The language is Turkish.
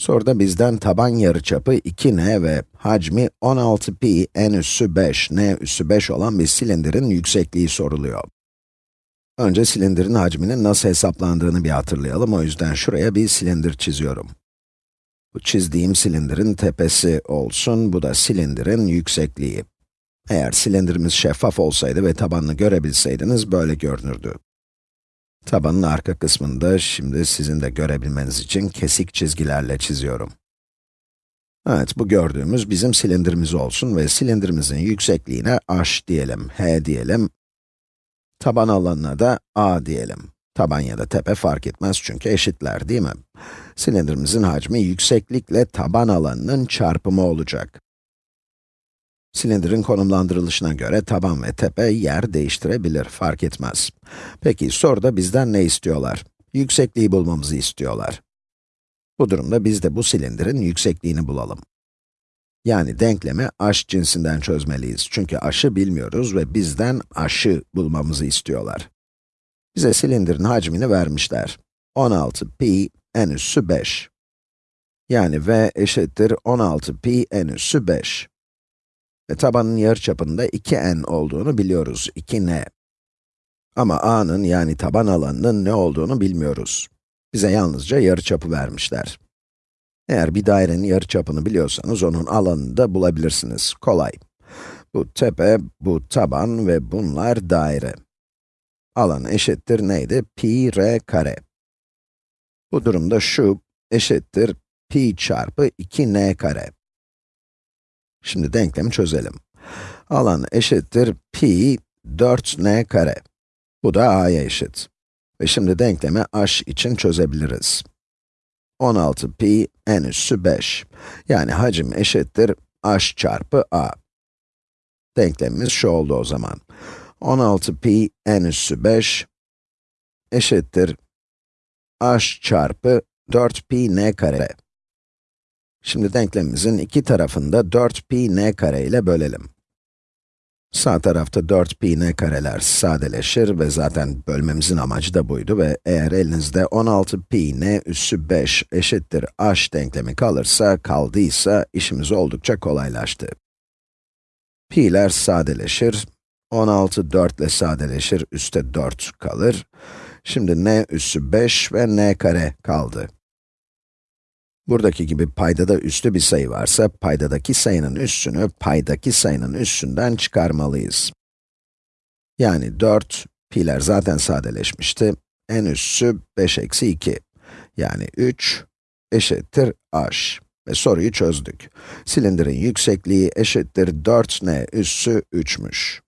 Soruda bizden taban yarıçapı 2n ve hacmi 16pi n üssü 5, n üssü 5 olan bir silindirin yüksekliği soruluyor. Önce silindirin hacminin nasıl hesaplandığını bir hatırlayalım. O yüzden şuraya bir silindir çiziyorum. Bu çizdiğim silindirin tepesi olsun, bu da silindirin yüksekliği. Eğer silindirimiz şeffaf olsaydı ve tabanını görebilseydiniz böyle görünürdü. Tabanın arka kısmını da şimdi sizin de görebilmeniz için kesik çizgilerle çiziyorum. Evet, bu gördüğümüz bizim silindirimiz olsun ve silindirimizin yüksekliğine h diyelim, h diyelim. Taban alanına da a diyelim. Taban ya da tepe fark etmez çünkü eşitler değil mi? Silindirimizin hacmi yükseklikle taban alanının çarpımı olacak. Silindirin konumlandırılışına göre taban ve tepe yer değiştirebilir, fark etmez. Peki soruda bizden ne istiyorlar? Yüksekliği bulmamızı istiyorlar. Bu durumda biz de bu silindirin yüksekliğini bulalım. Yani denklemi h cinsinden çözmeliyiz. Çünkü h'ı bilmiyoruz ve bizden h'ı bulmamızı istiyorlar. Bize silindirin hacmini vermişler. 16 pi n üssü 5. Yani v eşittir 16 pi n üssü 5. Ve tabanın yarıçapında 2n olduğunu biliyoruz, 2n. Ama a'nın yani taban alanının ne olduğunu bilmiyoruz. Bize yalnızca yarıçapı vermişler. Eğer bir dairenin yarıçapını biliyorsanız onun alanını da bulabilirsiniz. Kolay. Bu tepe, bu taban ve bunlar daire. Alan eşittir neydi? Pi r kare. Bu durumda şu eşittir pi çarpı 2n kare. Şimdi denklemi çözelim. Alan eşittir pi 4n kare. Bu da a'ya eşit. Ve şimdi denklemi h için çözebiliriz. 16 pi n üssü 5. Yani hacim eşittir h çarpı a. Denklemimiz şu oldu o zaman. 16 pi n üssü 5 eşittir h çarpı 4 pi n kare. Şimdi denklemimizin iki tarafında 4pi n kare ile bölelim. Sağ tarafta 4pi n kareler sadeleşir ve zaten bölmemizin amacı da buydu ve eğer elinizde 16pi n üssü 5 eşittir h denklemi kalırsa, kaldıysa işimiz oldukça kolaylaştı. Pi'ler sadeleşir, 16 4 ile sadeleşir, üstte 4 kalır. Şimdi n üssü 5 ve n kare kaldı. Buradaki gibi paydada üstü bir sayı varsa, paydadaki sayının üssünü paydaki sayının üssünden çıkarmalıyız. Yani 4, pi'ler zaten sadeleşmişti. n üssü 5 eksi 2. Yani 3 eşittir h. Ve soruyu çözdük. Silindirin yüksekliği eşittir 4n üssü 3'müş.